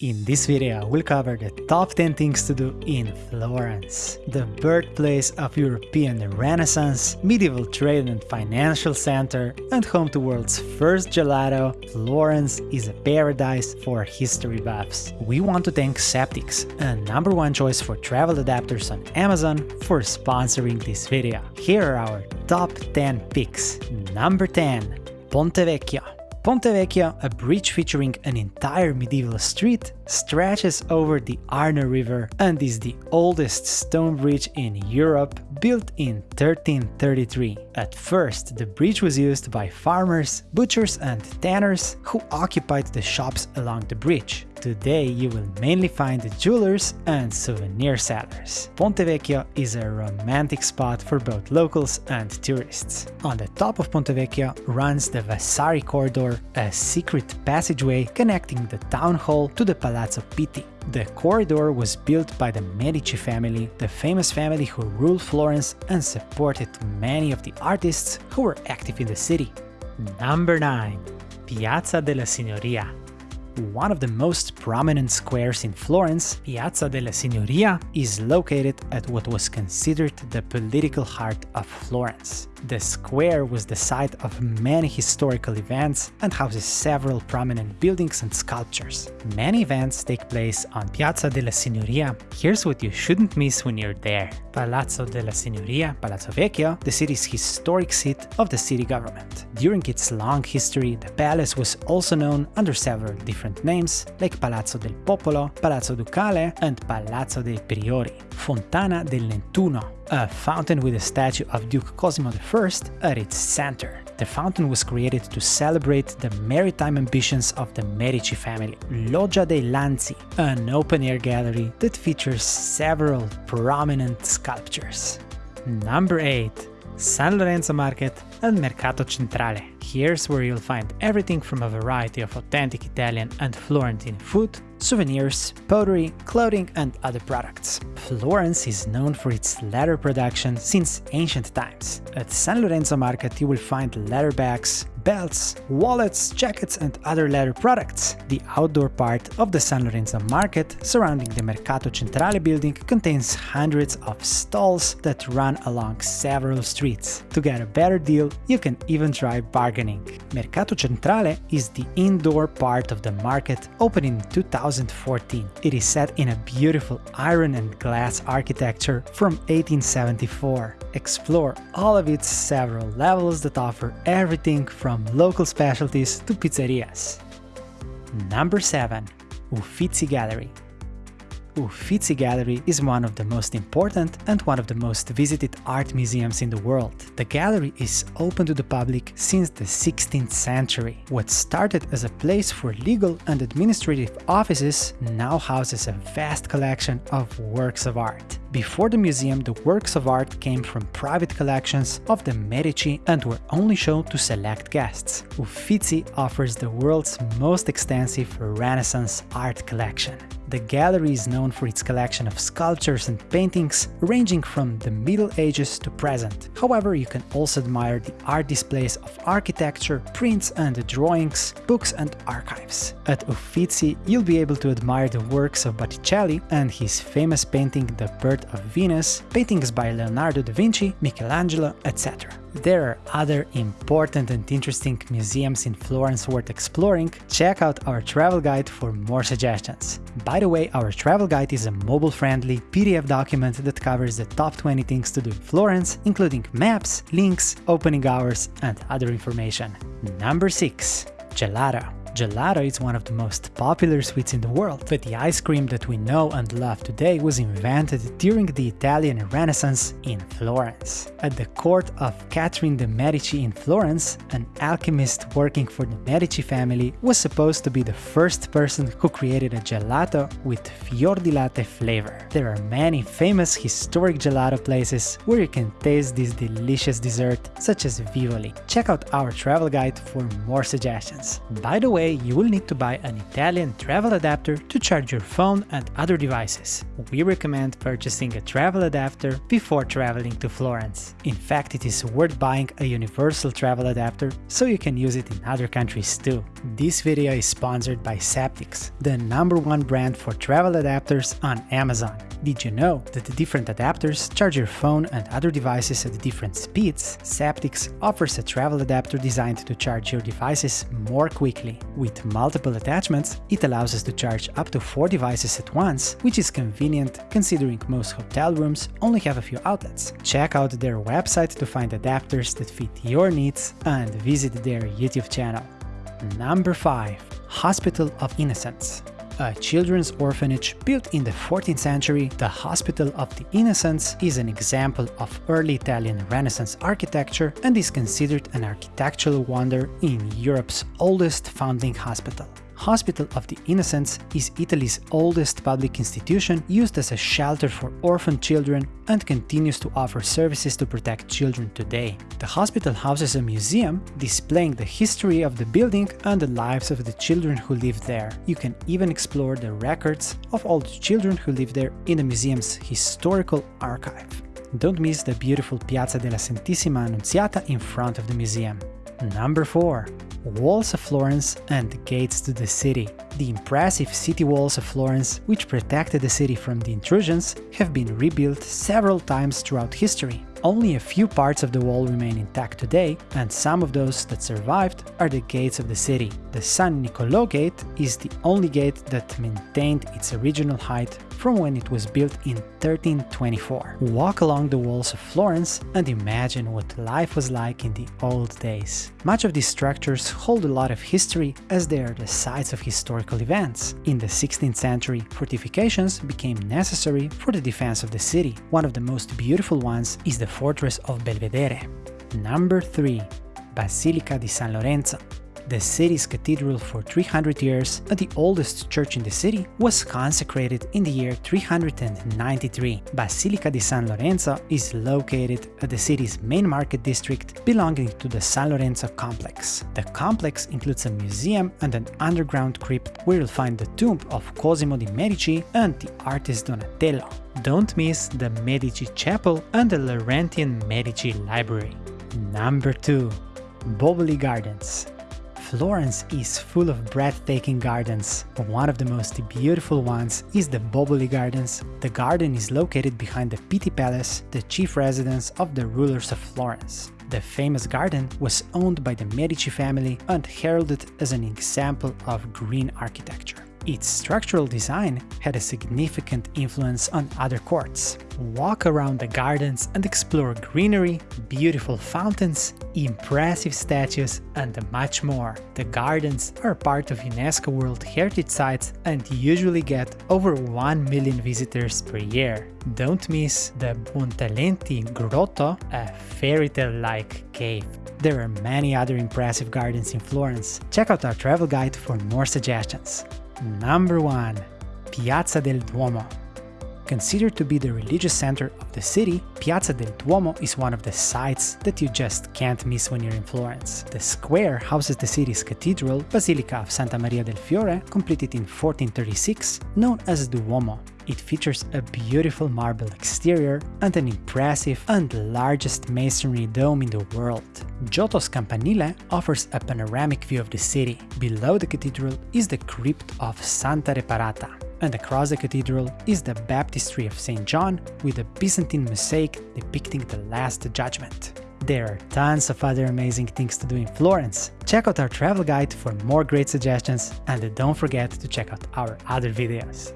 In this video, we'll cover the top 10 things to do in Florence, the birthplace of European Renaissance, medieval trade and financial center, and home to world's first gelato, Florence is a paradise for history buffs. We want to thank Ceptics, a number one choice for travel adapters on Amazon, for sponsoring this video. Here are our top 10 picks. Number 10. Ponte Vecchio. Ponte Vecchio, a bridge featuring an entire medieval street, stretches over the Arno River and is the oldest stone bridge in Europe, built in 1333. At first, the bridge was used by farmers, butchers and tanners who occupied the shops along the bridge. Today you will mainly find the jewelers and souvenir sellers. Ponte Vecchio is a romantic spot for both locals and tourists. On the top of Ponte Vecchio runs the Vasari Corridor, a secret passageway connecting the town hall to the Palazzo Pitti. The corridor was built by the Medici family, the famous family who ruled Florence and supported many of the artists who were active in the city. Number 9. Piazza della Signoria one of the most prominent squares in Florence, Piazza della Signoria, is located at what was considered the political heart of Florence. The square was the site of many historical events and houses several prominent buildings and sculptures. Many events take place on Piazza della Signoria. Here's what you shouldn't miss when you're there. Palazzo della Signoria, Palazzo Vecchio, the city's historic seat of the city government. During its long history, the palace was also known under several different names, like Palazzo del Popolo, Palazzo Ducale, and Palazzo dei Priori. Fontana del Nettuno, a fountain with a statue of Duke Cosimo I at its center. The fountain was created to celebrate the maritime ambitions of the Medici family. Loggia dei Lanzi, an open-air gallery that features several prominent sculptures. Number 8. San Lorenzo Market and Mercato Centrale. Here's where you'll find everything from a variety of authentic Italian and Florentine food souvenirs, pottery, clothing and other products. Florence is known for its leather production since ancient times. At San Lorenzo Market you will find leather bags, belts, wallets, jackets and other leather products. The outdoor part of the San Lorenzo market surrounding the Mercato Centrale building contains hundreds of stalls that run along several streets. To get a better deal, you can even try bargaining. Mercato Centrale is the indoor part of the market opened in 2014. It is set in a beautiful iron and glass architecture from 1874. Explore all of its several levels that offer everything from from local specialties to pizzerias. Number 7. Uffizi Gallery Uffizi Gallery is one of the most important and one of the most visited art museums in the world. The gallery is open to the public since the 16th century. What started as a place for legal and administrative offices now houses a vast collection of works of art. Before the museum, the works of art came from private collections of the Medici and were only shown to select guests. Uffizi offers the world's most extensive Renaissance art collection. The gallery is known for its collection of sculptures and paintings ranging from the Middle Ages to present. However, you can also admire the art displays of architecture, prints and drawings, books and archives. At Uffizi, you'll be able to admire the works of Botticelli and his famous painting The Birth of Venus, paintings by Leonardo da Vinci, Michelangelo, etc. There are other important and interesting museums in Florence worth exploring, check out our travel guide for more suggestions. By the way, our travel guide is a mobile-friendly PDF document that covers the top 20 things to do in Florence, including maps, links, opening hours and other information. Number 6. Gelato Gelato is one of the most popular sweets in the world, but the ice cream that we know and love today was invented during the Italian Renaissance in Florence. At the court of Catherine de' Medici in Florence, an alchemist working for the Medici family was supposed to be the first person who created a gelato with fior di latte flavor. There are many famous historic gelato places where you can taste this delicious dessert, such as Vivoli. Check out our travel guide for more suggestions. By the way, way, you will need to buy an Italian travel adapter to charge your phone and other devices. We recommend purchasing a travel adapter before traveling to Florence. In fact, it is worth buying a universal travel adapter so you can use it in other countries too. This video is sponsored by Ceptics, the number one brand for travel adapters on Amazon. Did you know that the different adapters charge your phone and other devices at different speeds? Ceptics offers a travel adapter designed to charge your devices more quickly. With multiple attachments, it allows us to charge up to 4 devices at once, which is convenient considering most hotel rooms only have a few outlets. Check out their website to find adapters that fit your needs and visit their YouTube channel. Number 5. Hospital of Innocents a children's orphanage built in the 14th century, the Hospital of the Innocents is an example of early Italian Renaissance architecture and is considered an architectural wonder in Europe's oldest foundling hospital. Hospital of the Innocents is Italy's oldest public institution used as a shelter for orphan children and continues to offer services to protect children today. The hospital houses a museum displaying the history of the building and the lives of the children who lived there. You can even explore the records of all the children who lived there in the museum's historical archive. Don't miss the beautiful Piazza della Santissima Annunziata in front of the museum. Number 4 walls of Florence and gates to the city. The impressive city walls of Florence, which protected the city from the intrusions, have been rebuilt several times throughout history. Only a few parts of the wall remain intact today, and some of those that survived are the gates of the city. The San Nicolò Gate is the only gate that maintained its original height from when it was built in 1324. Walk along the walls of Florence and imagine what life was like in the old days. Much of these structures hold a lot of history as they are the sites of historical events. In the 16th century, fortifications became necessary for the defense of the city. One of the most beautiful ones is the fortress of Belvedere. Number 3. Basilica di San Lorenzo the city's cathedral for 300 years and the oldest church in the city, was consecrated in the year 393. Basilica di San Lorenzo is located at the city's main market district belonging to the San Lorenzo complex. The complex includes a museum and an underground crypt where you'll find the tomb of Cosimo di Medici and the artist Donatello. Don't miss the Medici Chapel and the Laurentian Medici Library. Number 2. Boboli Gardens Florence is full of breathtaking gardens. One of the most beautiful ones is the Boboli Gardens. The garden is located behind the Pitti Palace, the chief residence of the rulers of Florence. The famous garden was owned by the Medici family and heralded as an example of green architecture. Its structural design had a significant influence on other courts. Walk around the gardens and explore greenery, beautiful fountains, impressive statues, and much more. The gardens are part of UNESCO World Heritage Sites and usually get over 1 million visitors per year. Don't miss the Buontalenti Grotto, a fairy tale-like cave. There are many other impressive gardens in Florence. Check out our travel guide for more suggestions. Number 1. Piazza del Duomo Considered to be the religious center of the city, Piazza del Duomo is one of the sights that you just can't miss when you're in Florence. The square houses the city's cathedral, Basilica of Santa Maria del Fiore, completed in 1436, known as Duomo. It features a beautiful marble exterior and an impressive and largest masonry dome in the world. Giotto's Campanile offers a panoramic view of the city. Below the cathedral is the crypt of Santa Reparata, and across the cathedral is the baptistry of St. John with a Byzantine mosaic depicting the Last Judgment. There are tons of other amazing things to do in Florence. Check out our travel guide for more great suggestions and don't forget to check out our other videos.